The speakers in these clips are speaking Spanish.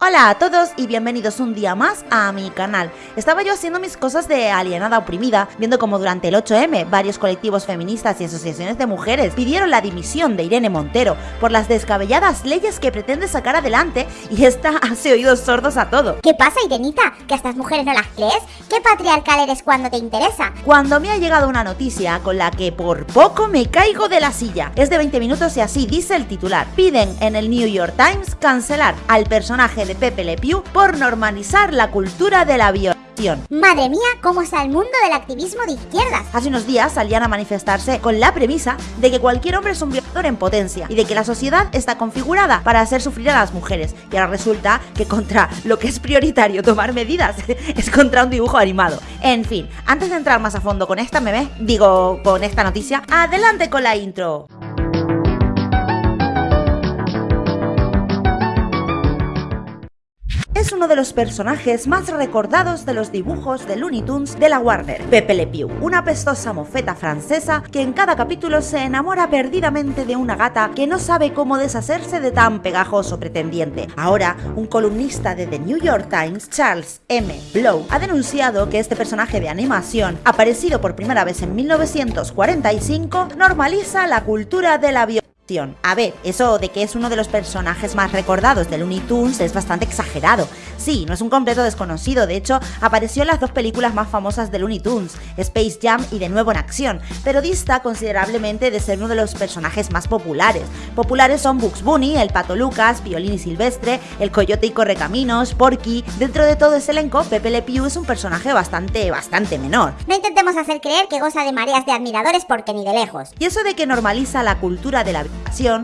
Hola a todos y bienvenidos un día más a mi canal. Estaba yo haciendo mis cosas de alienada oprimida, viendo como durante el 8M varios colectivos feministas y asociaciones de mujeres pidieron la dimisión de Irene Montero por las descabelladas leyes que pretende sacar adelante y esta hace oídos sordos a todo. ¿Qué pasa, Irenita? ¿Que a estas mujeres no las crees? ¿Qué patriarcal eres cuando te interesa? Cuando me ha llegado una noticia con la que por poco me caigo de la silla. Es de 20 minutos y así dice el titular. Piden en el New York Times cancelar al personaje de Pepe Le Pew por normalizar la cultura de la violación. Madre mía, cómo está el mundo del activismo de izquierdas. Hace unos días salían a manifestarse con la premisa de que cualquier hombre es un violador en potencia y de que la sociedad está configurada para hacer sufrir a las mujeres. Y ahora resulta que contra lo que es prioritario tomar medidas es contra un dibujo animado. En fin, antes de entrar más a fondo con esta meme, digo con esta noticia, adelante con la intro. Uno de los personajes más recordados de los dibujos de Looney Tunes de la Warner, Pepe Le Pew, una pestosa mofeta francesa que en cada capítulo se enamora perdidamente de una gata que no sabe cómo deshacerse de tan pegajoso pretendiente. Ahora, un columnista de The New York Times, Charles M. Blow, ha denunciado que este personaje de animación, aparecido por primera vez en 1945, normaliza la cultura de la violencia a ver, eso de que es uno de los personajes más recordados de Looney Tunes es bastante exagerado. Sí, no es un completo desconocido, de hecho, apareció en las dos películas más famosas de Looney Tunes, Space Jam y De nuevo en acción, pero dista considerablemente de ser uno de los personajes más populares. Populares son Bugs Bunny, el Pato Lucas, Violín y Silvestre, el Coyote y Correcaminos, Porky. Dentro de todo ese elenco, Pepe Le Pew es un personaje bastante, bastante menor. No intentemos hacer creer que goza de mareas de admiradores porque ni de lejos. Y eso de que normaliza la cultura de la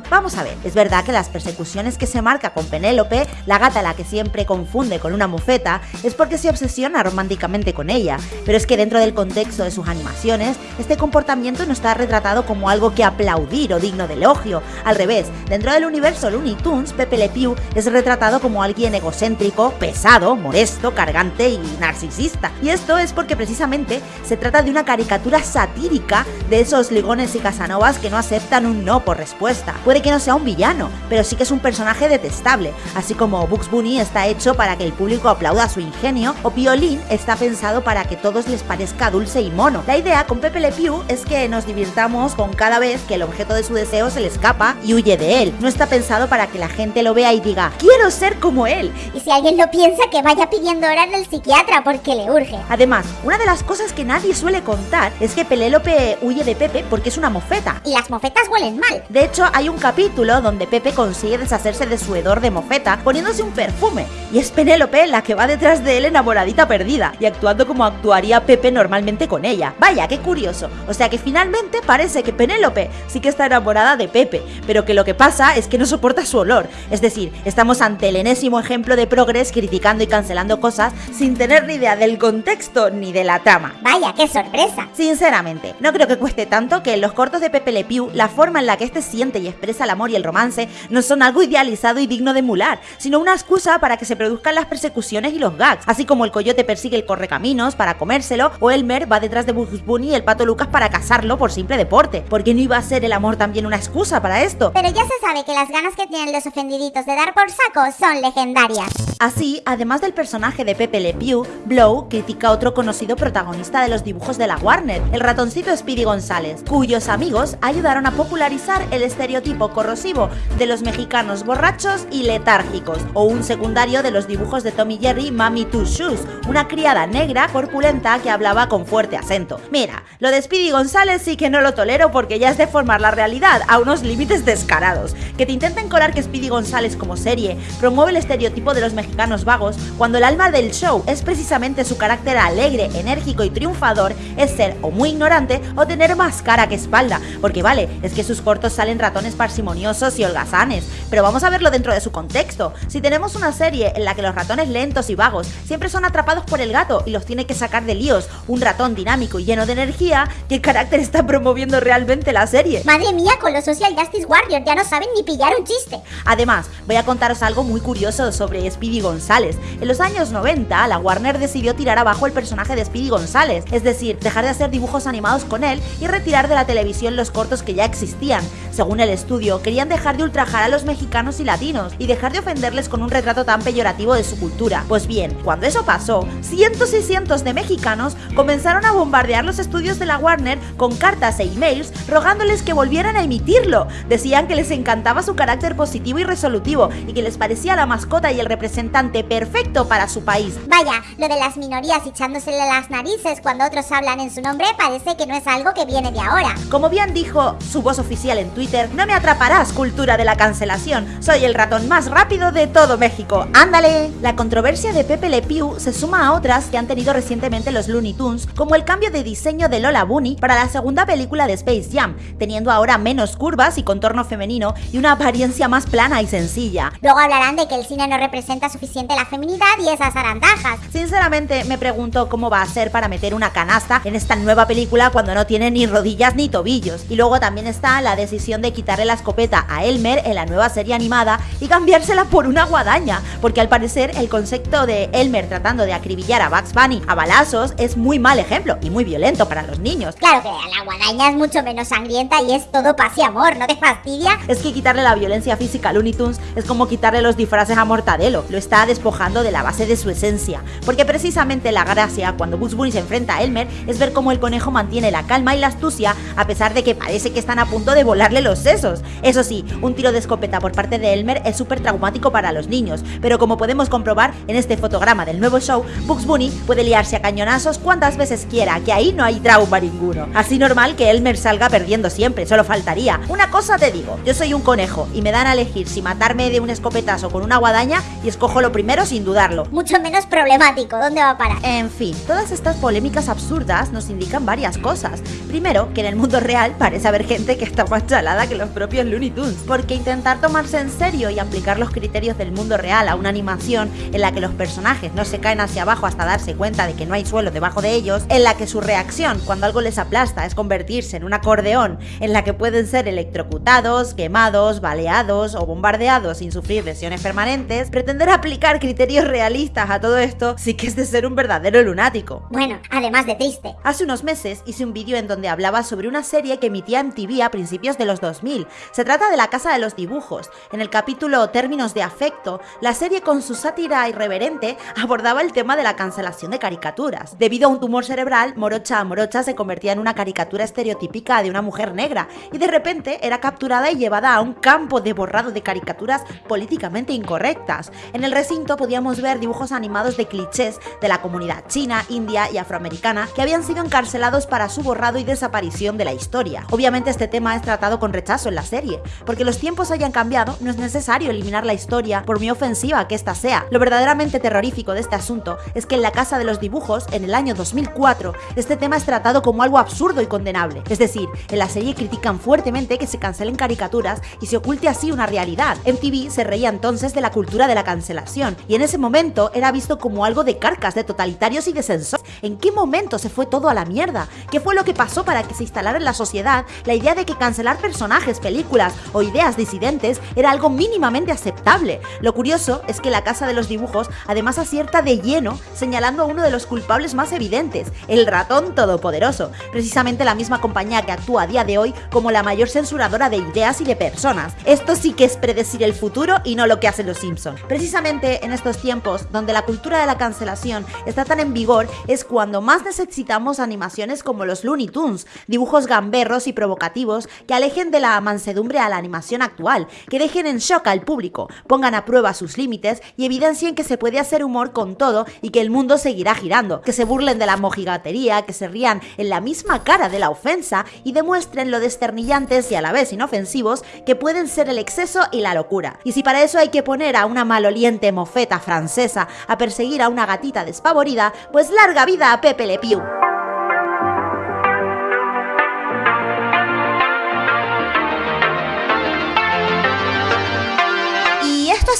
Vamos a ver, es verdad que las persecuciones que se marca con Penélope, la gata a la que siempre confunde con una mofeta, es porque se obsesiona románticamente con ella, pero es que dentro del contexto de sus animaciones, este comportamiento no está retratado como algo que aplaudir o digno de elogio, al revés, dentro del universo Looney Tunes, Pepe Le Pew es retratado como alguien egocéntrico, pesado, molesto, cargante y narcisista, y esto es porque precisamente se trata de una caricatura satírica de esos ligones y casanovas que no aceptan un no por respuesta. Puede que no sea un villano, pero sí que es un personaje detestable, así como Bugs Bunny está hecho para que el público aplauda su ingenio, o Piolín está pensado para que todos les parezca dulce y mono. La idea con Pepe Le Pew es que nos divirtamos con cada vez que el objeto de su deseo se le escapa y huye de él. No está pensado para que la gente lo vea y diga, quiero ser como él. Y si alguien lo piensa, que vaya pidiendo hora en el psiquiatra porque le urge. Además, una de las cosas que nadie suele contar es que Pelélope huye de Pepe porque es una mofeta. Y las mofetas huelen mal. De hecho, hay un capítulo donde Pepe consigue deshacerse de su hedor de mofeta poniéndose un perfume, y es Penélope la que va detrás de él enamoradita perdida, y actuando como actuaría Pepe normalmente con ella. Vaya, qué curioso. O sea que finalmente parece que Penélope sí que está enamorada de Pepe, pero que lo que pasa es que no soporta su olor. Es decir, estamos ante el enésimo ejemplo de Progress criticando y cancelando cosas sin tener ni idea del contexto ni de la trama. Vaya, qué sorpresa. Sinceramente, no creo que cueste tanto que en los cortos de Pepe Le Pew la forma en la que este siente y expresa el amor y el romance no son algo idealizado y digno de emular, sino una excusa para que se produzcan las persecuciones y los gags, así como el coyote persigue el correcaminos para comérselo o Elmer va detrás de Bugs Bunny y el pato Lucas para cazarlo por simple deporte. porque no iba a ser el amor también una excusa para esto? Pero ya se sabe que las ganas que tienen los ofendiditos de dar por saco son legendarias. Así, además del personaje de Pepe Le Pew, Blow critica a otro conocido protagonista de los dibujos de la Warner, el ratoncito Speedy González, cuyos amigos ayudaron a popularizar el estereotipo corrosivo de los mexicanos borrachos y letárgicos, o un secundario de los dibujos de Tommy Jerry Mami Two Shoes, una criada negra corpulenta que hablaba con fuerte acento. Mira, lo de Speedy González sí que no lo tolero porque ya es deformar la realidad a unos límites descarados. Que te intenten colar que Speedy González como serie promueve el estereotipo de los mexicanos vagos cuando el alma del show es precisamente su carácter alegre, enérgico y triunfador, es ser o muy ignorante o tener más cara que espalda. Porque vale, es que sus cortos salen ratones parsimoniosos y holgazanes, pero vamos a verlo dentro de su contexto. Si tenemos una serie en la que los ratones lentos y vagos siempre son atrapados por el gato y los tiene que sacar de líos, un ratón dinámico y lleno de energía, ¿qué carácter está promoviendo realmente la serie? Madre mía, con los Social Justice Warriors ya no saben ni pillar un chiste. Además, voy a contaros algo muy curioso sobre Speedy González. En los años 90, la Warner decidió tirar abajo el personaje de Speedy González, es decir, dejar de hacer dibujos animados con él y retirar de la televisión los cortos que ya existían. Según el estudio, querían dejar de ultrajar a los mexicanos y latinos y dejar de ofenderles con un retrato tan peyorativo de su cultura. Pues bien, cuando eso pasó, cientos y cientos de mexicanos comenzaron a bombardear los estudios de la Warner con cartas e emails rogándoles que volvieran a emitirlo. Decían que les encantaba su carácter positivo y resolutivo y que les parecía la mascota y el representante perfecto para su país. Vaya, lo de las minorías echándosele las narices cuando otros hablan en su nombre parece que no es algo que viene de ahora. Como bien dijo su voz oficial en Twitter, no me atraparás, cultura de la cancelación. Soy el ratón más rápido de todo México. ¡Ándale! La controversia de Pepe Le Pew se suma a otras que han tenido recientemente los Looney Tunes, como el cambio de diseño de Lola Bunny para la segunda película de Space Jam, teniendo ahora menos curvas y contorno femenino y una apariencia más plana y sencilla. Luego hablarán de que el cine no representa suficiente la feminidad y esas arantajas. Sinceramente me pregunto cómo va a ser para meter una canasta en esta nueva película cuando no tiene ni rodillas ni tobillos. Y luego también está la decisión de quitarle la escopeta a Elmer en la nueva serie animada y cambiársela por una guadaña, porque al parecer el concepto de Elmer tratando de acribillar a Bugs Bunny a balazos es muy mal ejemplo y muy violento para los niños. Claro que la guadaña es mucho menos sangrienta y es todo paz y amor, ¿no te fastidia? Es que quitarle la violencia física a Looney Tunes es como quitarle los disfraces a Mortadelo, lo está despojando de la base de su esencia, porque precisamente la gracia cuando Bugs Bunny se enfrenta a Elmer es ver cómo el conejo mantiene la calma y la astucia a pesar de que parece que están a punto de volarle los sesos. Eso sí, un tiro de escopeta por parte de Elmer es súper traumático para los niños, pero como podemos comprobar en este fotograma del nuevo show, Bugs Bunny puede liarse a cañonazos cuantas veces quiera, que ahí no hay trauma ninguno. Así normal que Elmer salga perdiendo siempre, solo faltaría. Una cosa te digo, yo soy un conejo y me dan a elegir si matarme de un escopetazo con una guadaña y escojo lo primero sin dudarlo. Mucho menos problemático, ¿dónde va a parar? En fin, todas estas polémicas absurdas nos indican varias cosas. Primero, que en el mundo real parece haber gente que está más chalada que los propios Looney Tunes, porque intentar tomarse en serio y aplicar los criterios del mundo real a una animación en la que los personajes no se caen hacia abajo hasta darse cuenta de que no hay suelo debajo de ellos, en la que su reacción cuando algo les aplasta es convertirse en un acordeón, en la que pueden ser electrocutados, quemados, baleados o bombardeados sin sufrir lesiones permanentes, pretender aplicar criterios realistas a todo esto sí que es de ser un verdadero lunático. Bueno, además de triste. Hace unos meses hice un vídeo en donde hablaba sobre una serie que emitía MTV a principios de los 2000. Se trata de La Casa de los Dibujos. En el capítulo Términos de Afecto, la serie con su sátira irreverente abordaba el tema de la cancelación de caricaturas. Debido a un tumor cerebral, Morocha Morocha se convertía en una caricatura estereotípica de una mujer negra y de repente era capturada y llevada a un campo de borrado de caricaturas políticamente incorrectas. En el recinto podíamos ver dibujos animados de clichés de la comunidad china, india y afroamericana que habían sido encarcelados para su borrado y desaparición de la historia. Obviamente este tema es tratado con rechazo en la serie, porque los tiempos hayan cambiado, no es necesario eliminar la historia por muy ofensiva que ésta sea. Lo verdaderamente terrorífico de este asunto es que en la Casa de los Dibujos, en el año 2004, este tema es tratado como algo absurdo y condenable. Es decir, en la serie critican fuertemente que se cancelen caricaturas y se oculte así una realidad. MTV se reía entonces de la cultura de la cancelación, y en ese momento era visto como algo de carcas, de totalitarios y de censores. ¿En qué momento se fue todo a la mierda? ¿Qué fue lo que pasó para que se instalara en la sociedad la idea de que cancelar personajes, películas o ideas disidentes era algo mínimamente aceptable? Lo curioso es que la Casa de los Dibujos además acierta de lleno señalando a uno de los culpables más evidentes, el ratón todopoderoso, precisamente la misma compañía que actúa a día de hoy como la mayor censuradora de ideas y de personas. Esto sí que es predecir el futuro y no lo que hacen los Simpsons. Precisamente en estos tiempos, donde la cultura de la cancelación está tan en vigor, es cuando más necesitamos animaciones como los Looney Tunes, dibujos gamberros y provocativos que alejen de la mansedumbre a la animación actual, que dejen en shock al público, pongan a prueba sus límites y evidencien que se puede hacer humor con todo y que el mundo seguirá girando, que se burlen de la mojigatería, que se rían en la misma cara de la ofensa y demuestren lo desternillantes y a la vez inofensivos que pueden ser el exceso y la locura. Y si para eso hay que poner a una maloliente mofeta francesa a perseguir a una gatita despavorida, pues larga vida a Pepe Le Pew.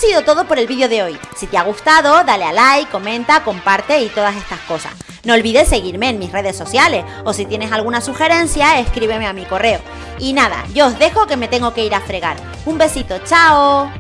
sido todo por el vídeo de hoy. Si te ha gustado, dale a like, comenta, comparte y todas estas cosas. No olvides seguirme en mis redes sociales o si tienes alguna sugerencia, escríbeme a mi correo. Y nada, yo os dejo que me tengo que ir a fregar. Un besito, chao.